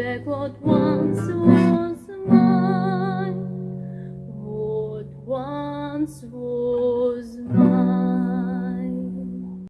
back what once was mine, what once was